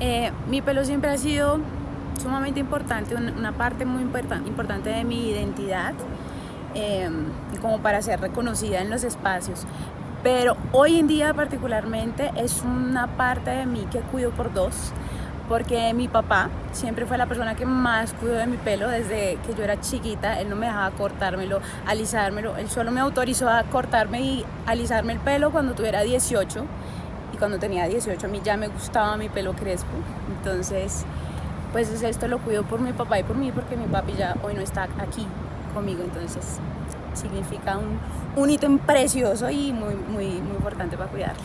Eh, mi pelo siempre ha sido sumamente importante, una parte muy importante de mi identidad, eh, como para ser reconocida en los espacios. Pero hoy en día particularmente es una parte de mí que cuido por dos, porque mi papá siempre fue la persona que más cuidó de mi pelo desde que yo era chiquita, él no me dejaba cortármelo, alisármelo, él solo me autorizó a cortarme y alisarme el pelo cuando tuviera 18 y cuando tenía 18 a mí ya me gustaba mi pelo crespo, entonces pues esto lo cuido por mi papá y por mí porque mi papi ya hoy no está aquí conmigo, entonces significa un, un ítem precioso y muy, muy, muy importante para cuidarlo.